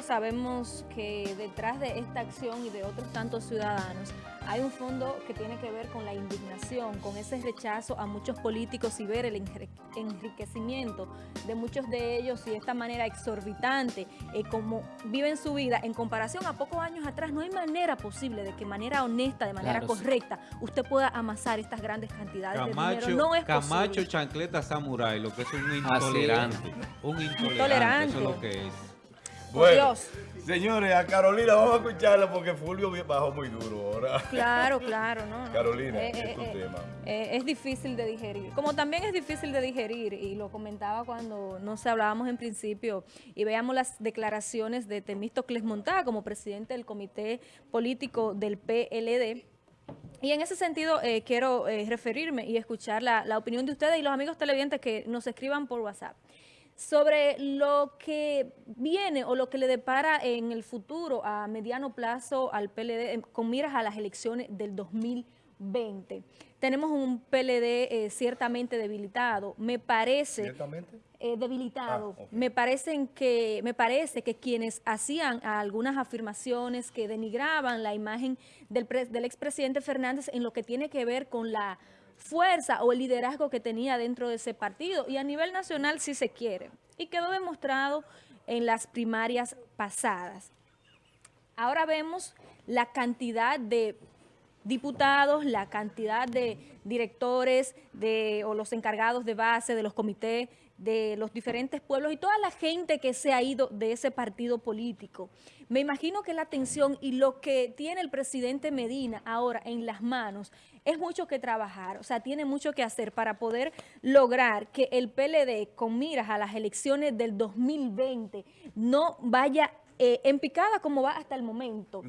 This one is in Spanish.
sabemos que detrás de esta acción y de otros tantos ciudadanos hay un fondo que tiene que ver con la indignación, con ese rechazo a muchos políticos y ver el enriquecimiento de muchos de ellos y de esta manera exorbitante, eh, como viven su vida en comparación a pocos años atrás, no hay manera posible de que de manera honesta, de manera correcta, usted pueda amasar estas grandes cantidades de dinero. No es Camacho Chancleta Samurai, lo que es un intolerante. Un intolerante, eso es lo que es. Bueno, señores, a Carolina vamos a escucharla porque Fulvio bajó muy duro ahora. Claro, claro, ¿no? Carolina, eh, es tu eh, tema. Eh, es difícil de digerir. Como también es difícil de digerir, y lo comentaba cuando, no sé, hablábamos en principio y veíamos las declaraciones de Temístocles Montá como presidente del comité político del PLD, y en ese sentido quiero referirme y escuchar la, la, opinión de ustedes y los amigos televidentes que nos escriban por WhatsApp sobre lo que viene o lo que le depara en el futuro a mediano plazo al PLD con miras a las elecciones del 2020. Tenemos un PLD eh, ciertamente debilitado, me parece... ¿Ciertamente? Eh, debilitado. Ah, me, parecen que, me parece que quienes hacían algunas afirmaciones que denigraban la imagen del, del expresidente Fernández en lo que tiene que ver con la fuerza o el liderazgo que tenía dentro de ese partido y a nivel nacional si se quiere. Y quedó demostrado en las primarias pasadas. Ahora vemos la cantidad de diputados, la cantidad de directores de, o los encargados de base de los comités de los diferentes pueblos y toda la gente que se ha ido de ese partido político. Me imagino que la atención y lo que tiene el presidente Medina ahora en las manos es mucho que trabajar, o sea, tiene mucho que hacer para poder lograr que el PLD con miras a las elecciones del 2020 no vaya eh, en picada como va hasta el momento.